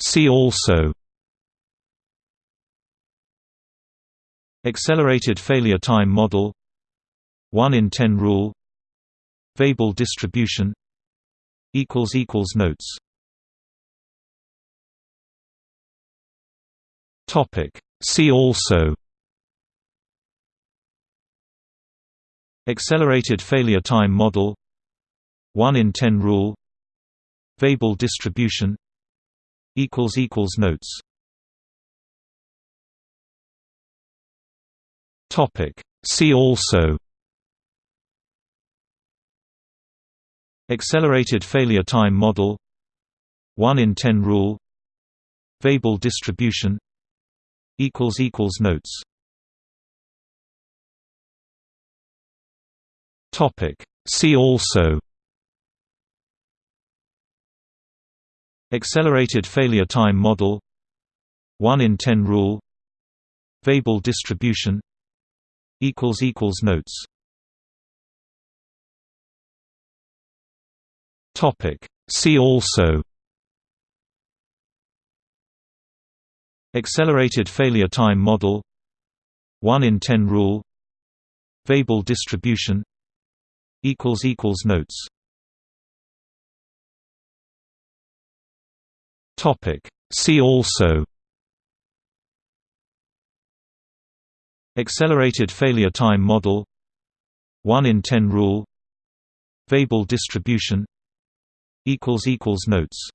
See also Accelerated failure time model 1 in 10 rule Weibull distribution Notes See also Accelerated failure time model 1 in 10 rule Weibull distribution Equals equals notes. Topic. See also. Accelerated failure time model. 1 in 10 rule. Weibull distribution. Equals equals Notes. Topic. See also Accelerated failure time model 1 in 10 rule Weibull distribution Notes. See also Accelerated failure time model 1 in 10 rule Weibull distribution Equals equals Notes See also Accelerated failure time model 1 in 10 rule Weibull distribution Notes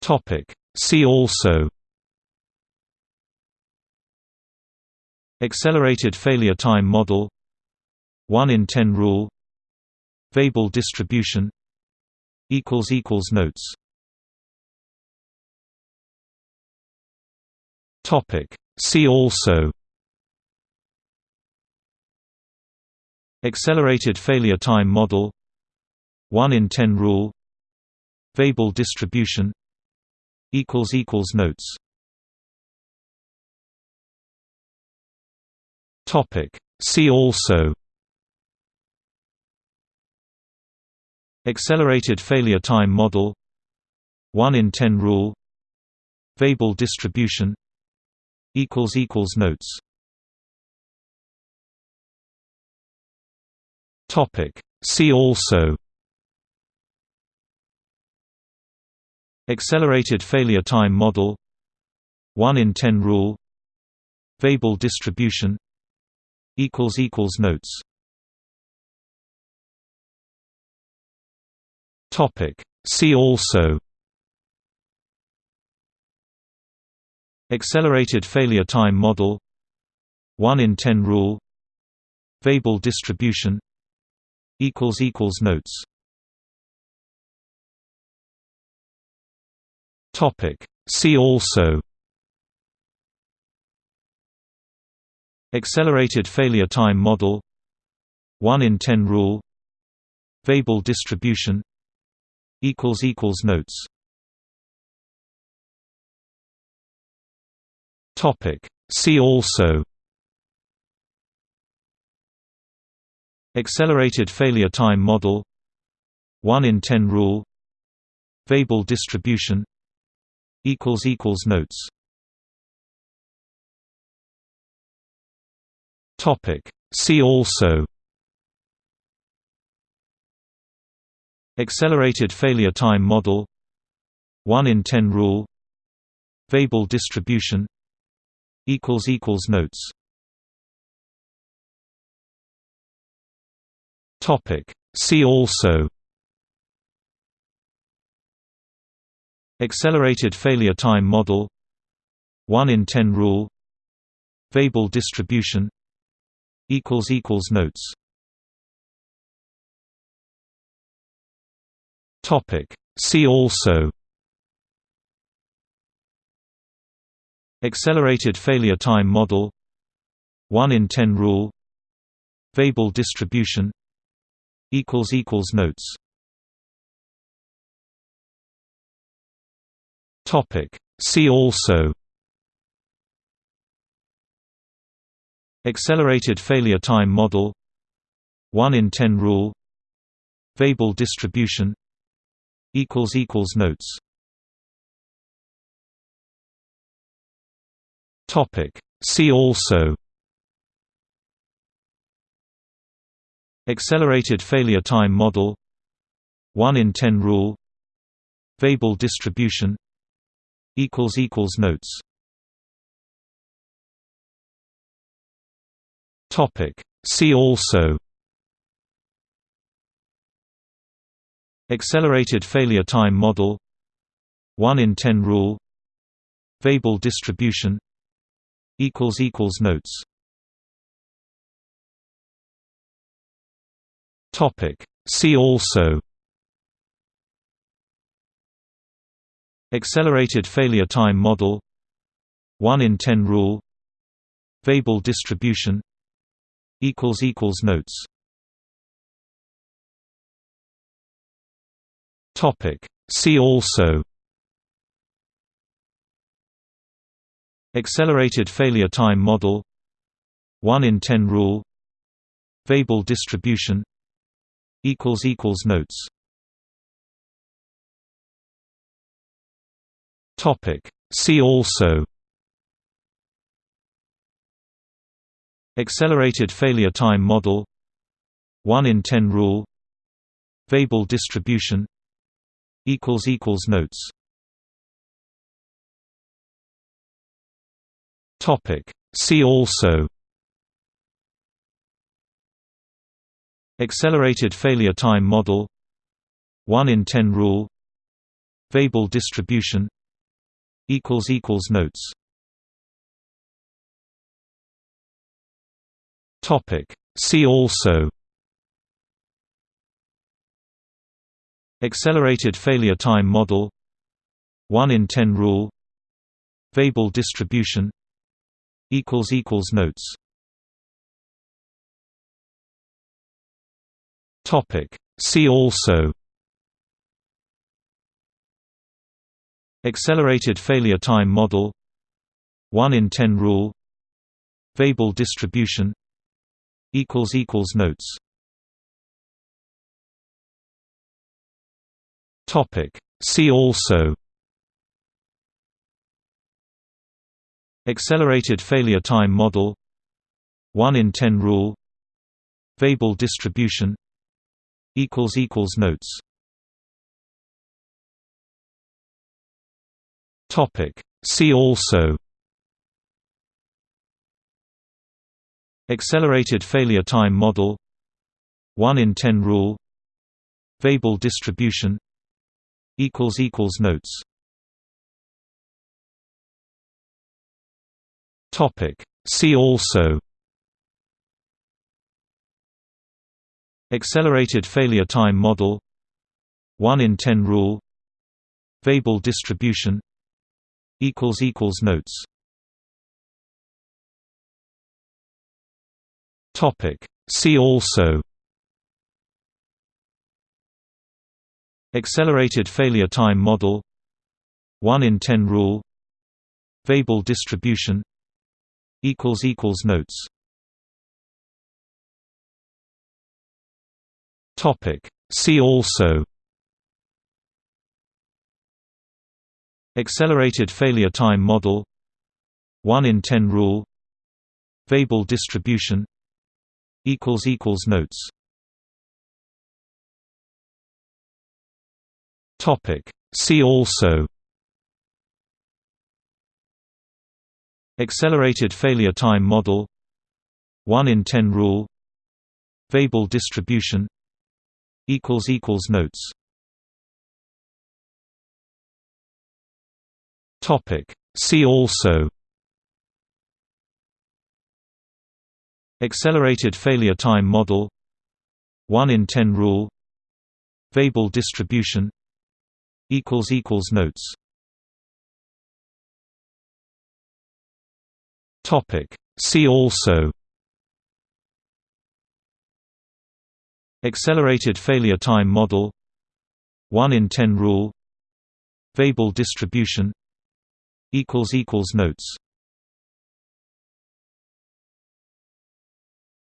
Topic. See also Accelerated failure time model 1 in 10 rule Weibull distribution Notes. Topic. See also. Accelerated failure time model. 1 in 10 rule. Weibull distribution. Equals Equals Notes. Topic. See also Accelerated failure time model 1 in 10 rule Weibull distribution Notes. See also. Accelerated failure time model 1 in 10 rule Weibull distribution Equals equals Notes See also Accelerated failure time model 1 in 10 rule Weibull distribution Notes See also Accelerated failure time model 1 in 10 rule Weibull distribution Equals equals notes. Topic. See also. Accelerated failure time model. 1 in 10 rule. Weibull distribution. Equals Equals Notes. Topic. See also Accelerated failure time model 1 in 10 rule Weibull distribution equals equals Notes. See also Accelerated failure time model 1 in 10 rule Weibull distribution equals equals Notes See also. Accelerated failure time model. 1 in 10 rule. Weibull distribution. Equals Equals Notes. Topic. See also. Accelerated failure time model. 1 in 10 rule. Weibull distribution equals equals notes. Topic. See also. Accelerated failure time model. 1 in 10 rule. Weibull distribution. Equals equals notes. Topic. See also Accelerated failure time model 1 in 10 rule Weibull distribution Equals equals Notes. See also Accelerated failure time model 1 in 10 rule Weibull distribution Equals equals Notes Topic. See also. Accelerated failure time model. 1 in 10 rule. Weibull distribution. Equals equals Notes. Topic. See also. Accelerated failure time model. 1 in 10 rule. Weibull distribution equals equals notes. Topic. See also. Accelerated failure time model. 1 in 10 rule. Weibull distribution. Equals equals notes. Topic. See also Accelerated failure time model 1 in 10 rule Weibull distribution Equals equals Notes. See also Accelerated failure time model 1 in 10 rule Weibull distribution Equals equals Notes Topic. See also Accelerated failure time model 1 in 10 rule Weibull distribution Notes See also Accelerated failure time model 1 in 10 rule Weibull distribution equals equals notes. Topic. See also. Accelerated failure time model. 1 in 10 rule. Weibull distribution. Equals equals notes. Topic. See also Accelerated failure time model 1 in 10 rule Weibull distribution Notes. See also Accelerated failure time model 1 in 10 rule Weibull distribution Equals equals Notes Topic. See also Accelerated failure time model 1 in 10 rule Weibull distribution Notes Topic. See also Accelerated failure time model 1 in 10 rule Weibull distribution notes. Topic. See also. Accelerated failure time model. 1 in 10 rule. Weibull distribution. Equals equals notes.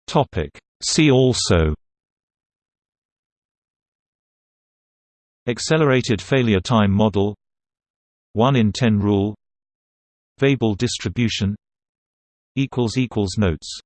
Topic. See also Accelerated failure time model 1 in 10 rule Weibull distribution Notes